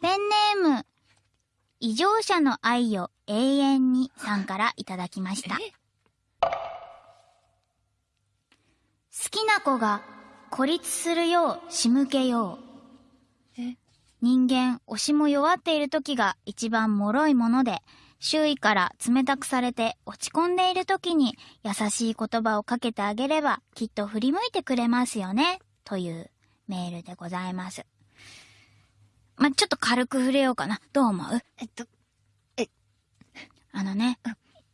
ペンネーム、異常者の愛を永遠にさんからいただきました。好きな子が孤立するよう仕向けよう。え？人間、推しも弱っている時が一番脆いもので、周囲から冷たくされて落ち込んでいる時に優しい言葉をかけてあげればきっと振り向いてくれますよね。というメールでございます。ま、ちょっと軽く触れようかな。どう思う？えっと、あのね、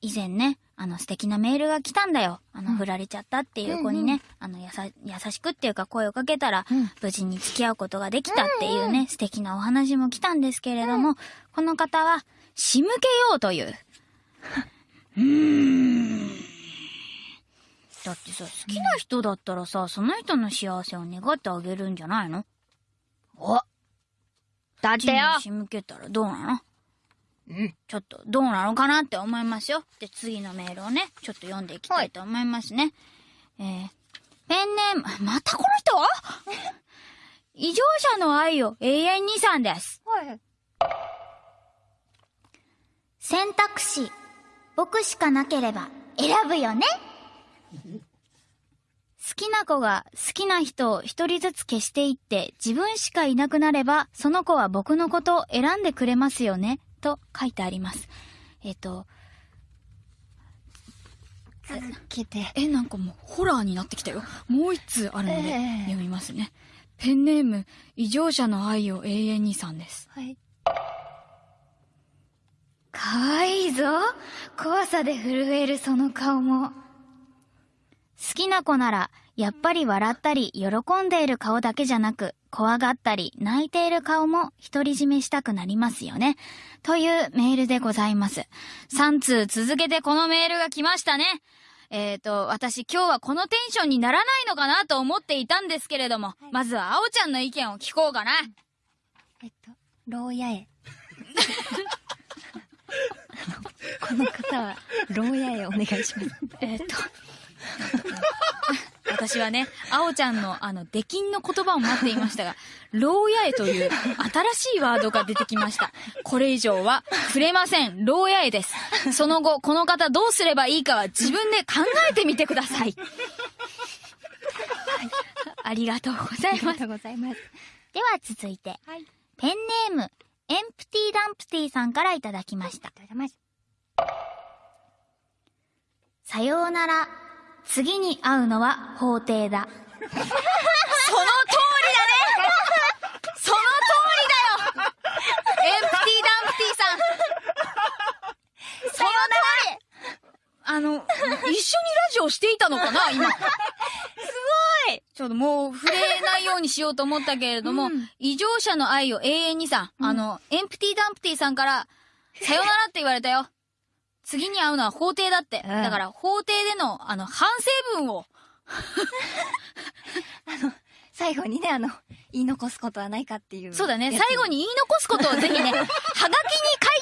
以前ね、あの素敵なメールが来たんだよ。あの、うん振られちゃったっていう子にね、あの、やさ、優しくっていうか声をかけたら、うん無事に付き合うことができたっていうね、素敵なお話も来たんですけれども、この方は、仕向けようという。うーん。だってさ、好きな人だったらさ、その人の幸せを願ってあげるんじゃないの？おだってよ仕向けたらどうなの？うん。ちょっとどうなのかなって思いますよ。で、次のメールをね、ちょっと読んでいきたいと思いますね。えー、ペンネーム、またこの人？異常者の愛を永遠にさんです。はい。選択肢、僕しかなければ選ぶよね好きな子が好きな人を一人ずつ消していって自分しかいなくなればその子は僕のことを選んでくれますよねと書いてあります。えっ、と、続けて。え、なんかもうホラーになってきたよ。もう一通あるのでええ読みますね。ペンネーム、異常者の愛を永遠にさんです。はい。かわいいぞ。怖さで震えるその顔も。好きな子なら、やっぱり笑ったり、喜んでいる顔だけじゃなく、怖がったり、泣いている顔も独り占めしたくなりますよね。というメールでございます。3通続けてこのメールが来ましたね。えーと、私今日はこのテンションにならないのかなと思っていたんですけれども、まずはあおちゃんの意見を聞こうかな。えっと、牢屋へ。この方は、牢屋へお願いします。えーっと、私はね、あおちゃんのあの、出禁の言葉を待っていましたが、牢屋へという新しいワードが出てきました。これ以上は触れません。牢屋へです。その後、この方どうすればいいかは自分で考えてみてください。ありがとうございます。ありがとうございます。では続いて、はい。ペンネーム、エンプティダンプティさんからいただきました。さようなら。次に会うのは法廷だ。その通りだね。その通りだよ。エンプティダンプティさん。その通り。あの、一緒にラジオしていたのかな今。すごい。ちょっともう触れないようにしようと思ったけれども、うん。異常者の愛を永遠にさ、あの、エンプティダンプティさんから、さよならって言われたよ。次に会うのは法廷だって。うんだから法廷での、あの、反省文を、最後にね、あの、言い残すことはないかっていう。そうだね、最後に言い残すことをぜひね、はがきに書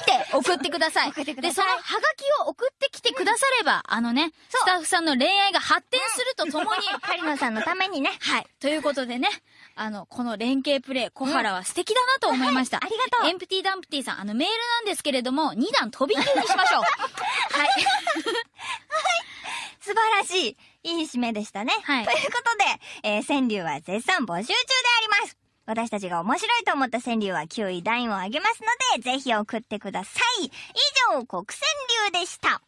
いて送ってください。送ってくださいで、そのはがきを送ってくだされば、あのね、スタッフさんの恋愛が発展するとともに、カリナさんのためにね。はい。ということでね、あの、この連携プレイ、小原は素敵だなと思いました。ありがとうエンプティダンプティさん、あの、メールなんですけれども、2段飛び級にしましょう。はい。素晴らしい、いい締めでしたね。はいということで、えー川柳は絶賛募集中であります。私たちが面白いと思った川柳は9位段位を上げますので、ぜひ送ってください。以上、国川柳でした。